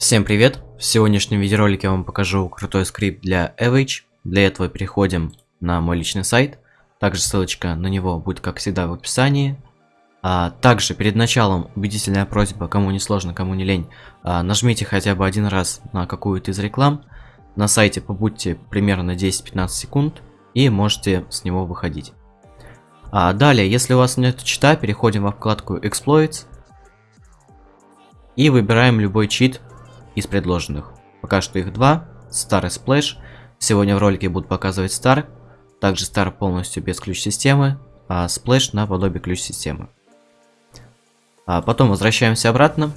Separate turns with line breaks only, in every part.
Всем привет! В сегодняшнем видеоролике я вам покажу крутой скрипт для Avage. Для этого переходим на мой личный сайт. Также ссылочка на него будет, как всегда, в описании. А, также перед началом убедительная просьба, кому не сложно, кому не лень, а, нажмите хотя бы один раз на какую-то из реклам. На сайте побудьте примерно 10-15 секунд и можете с него выходить. А, далее, если у вас нет чита, переходим во вкладку Exploits. И выбираем любой чит, из предложенных. Пока что их два. Star и Splash. Сегодня в ролике буду показывать Star. Также Star полностью без ключ-системы, а Splash наподобие ключ-системы. А потом возвращаемся обратно.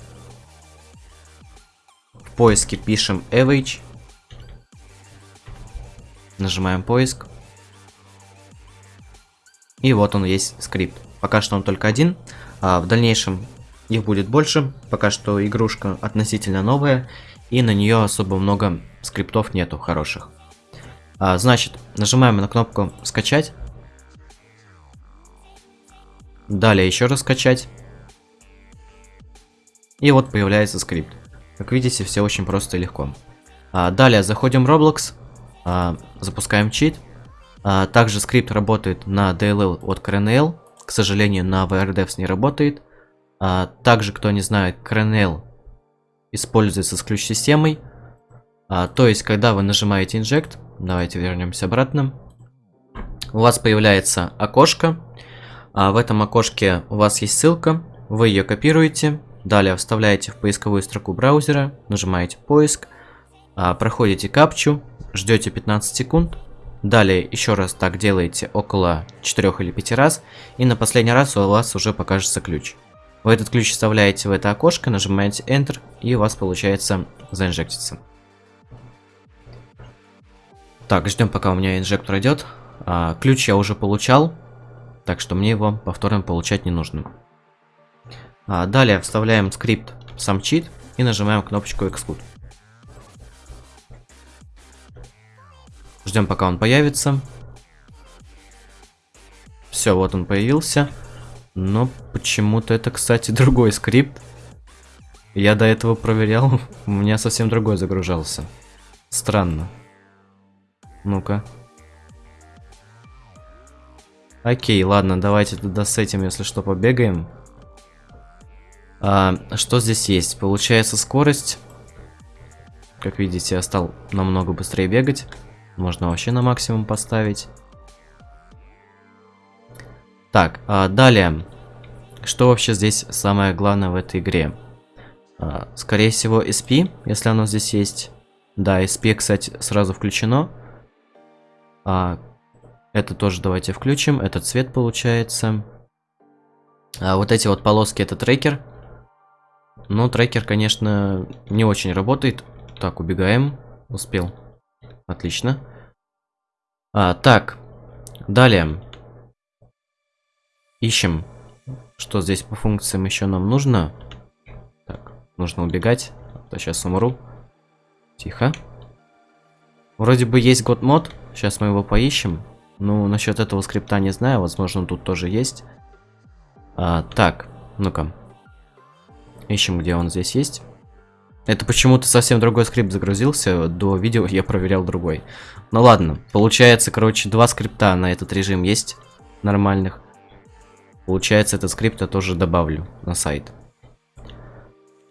В поиске пишем Avage. Нажимаем поиск. И вот он есть скрипт. Пока что он только один. А в дальнейшем их будет больше, пока что игрушка относительно новая, и на нее особо много скриптов нету хороших. А, значит, нажимаем на кнопку «Скачать». Далее еще раз скачать. И вот появляется скрипт. Как видите, все очень просто и легко. А, далее заходим в Roblox, а, запускаем чит. А, также скрипт работает на DLL от CRNL. К сожалению, на VRDevs не работает. А, также, кто не знает, Kernel используется с ключ-системой. А, то есть, когда вы нажимаете Inject, давайте вернемся обратно, у вас появляется окошко. А в этом окошке у вас есть ссылка, вы ее копируете, далее вставляете в поисковую строку браузера, нажимаете поиск, а, проходите капчу, ждете 15 секунд, далее еще раз так делаете около 4 или 5 раз, и на последний раз у вас уже покажется ключ. Вы этот ключ вставляете в это окошко, нажимаете Enter, и у вас получается заинжектиться. Так, ждем пока у меня инжектор идет. А, ключ я уже получал, так что мне его повторно получать не нужно. А, далее вставляем скрипт сам чит и нажимаем кнопочку Exclude. Ждем пока он появится. Все, вот он появился. Но почему-то это, кстати, другой скрипт. Я до этого проверял, у меня совсем другой загружался. Странно. Ну-ка. Окей, ладно, давайте тогда с этим, если что, побегаем. А, что здесь есть? Получается скорость. Как видите, я стал намного быстрее бегать. Можно вообще на максимум поставить. Так, а далее. Что вообще здесь самое главное в этой игре? А, скорее всего SP, если оно здесь есть. Да, SP, кстати, сразу включено. А, это тоже давайте включим. Это цвет получается. А вот эти вот полоски это трекер. Но трекер, конечно, не очень работает. Так, убегаем. Успел. Отлично. А, так, далее. Ищем, что здесь по функциям еще нам нужно. Так, нужно убегать, а сейчас умру. Тихо. Вроде бы есть год мод, сейчас мы его поищем. Ну, насчет этого скрипта не знаю, возможно, тут тоже есть. А, так, ну-ка. Ищем, где он здесь есть. Это почему-то совсем другой скрипт загрузился, до видео я проверял другой. Ну ладно, получается, короче, два скрипта на этот режим есть, нормальных. Получается, этот скрипт я тоже добавлю на сайт.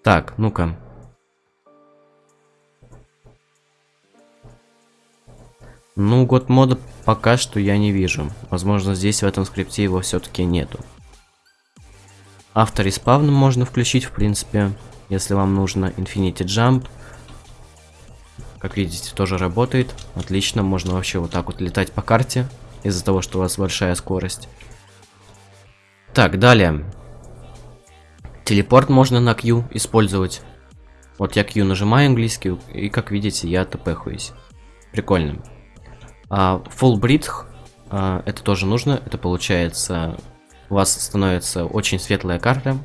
Так, ну-ка. Ну, год мода пока что я не вижу. Возможно, здесь в этом скрипте его все-таки нету. Автор респавн можно включить, в принципе, если вам нужно. Infinity Jump. Как видите, тоже работает. Отлично, можно вообще вот так вот летать по карте. Из-за того, что у вас большая скорость. Так, далее. Телепорт можно на Q использовать. Вот я Q нажимаю английский, и как видите, я тпхуюсь. Прикольно. А, full breath, а, это тоже нужно. Это получается, у вас становится очень светлая карта.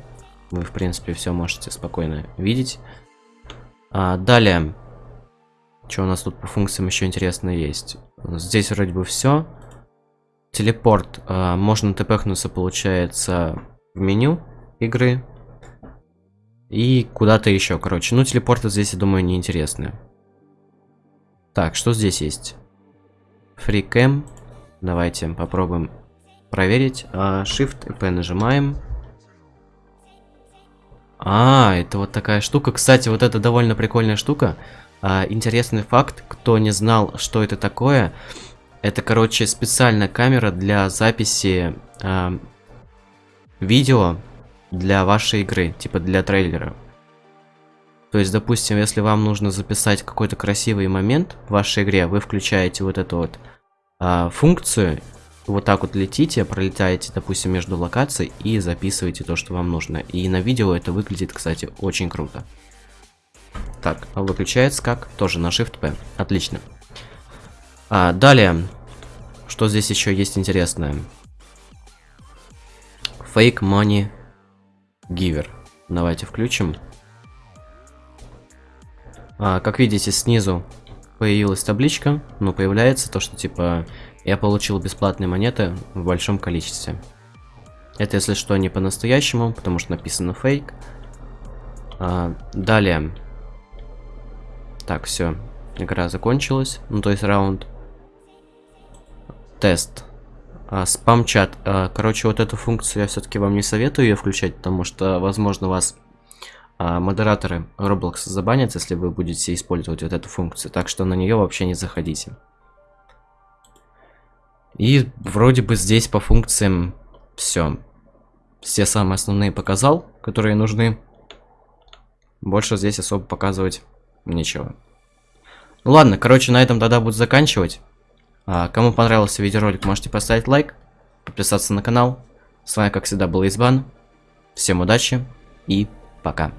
Вы, в принципе, все можете спокойно видеть. А, далее. Что у нас тут по функциям еще интересно есть? Здесь вроде бы все. Телепорт. Э, можно тпхнуться, получается, в меню игры. И куда-то еще, короче. Ну, телепорты здесь, я думаю, неинтересные. Так, что здесь есть? FreeCam. Давайте попробуем проверить. А, Shift и P нажимаем. А, это вот такая штука. Кстати, вот это довольно прикольная штука. А, интересный факт, кто не знал, что это такое. Это, короче, специальная камера для записи а, видео для вашей игры, типа для трейлера. То есть, допустим, если вам нужно записать какой-то красивый момент в вашей игре, вы включаете вот эту вот а, функцию, вот так вот летите, пролетаете, допустим, между локаций и записываете то, что вам нужно. И на видео это выглядит, кстати, очень круто. Так, выключается как? Тоже на Shift-P. Отлично. А, далее, что здесь еще есть интересное? Fake Money Giver. Давайте включим. А, как видите, снизу появилась табличка, но появляется то, что типа я получил бесплатные монеты в большом количестве. Это, если что, не по-настоящему, потому что написано фейк. А, далее. Так, все. Игра закончилась. Ну, то есть раунд. Тест. А, Спам-чат. А, короче, вот эту функцию я все-таки вам не советую ее включать, потому что, возможно, вас а, модераторы Roblox забанят, если вы будете использовать вот эту функцию. Так что на нее вообще не заходите. И вроде бы здесь по функциям все. Все самые основные показал, которые нужны. Больше здесь особо показывать нечего. Ну ладно, короче, на этом тогда буду заканчивать. А, кому понравился видеоролик, можете поставить лайк, подписаться на канал. С вами, как всегда, был Избан. Всем удачи и пока.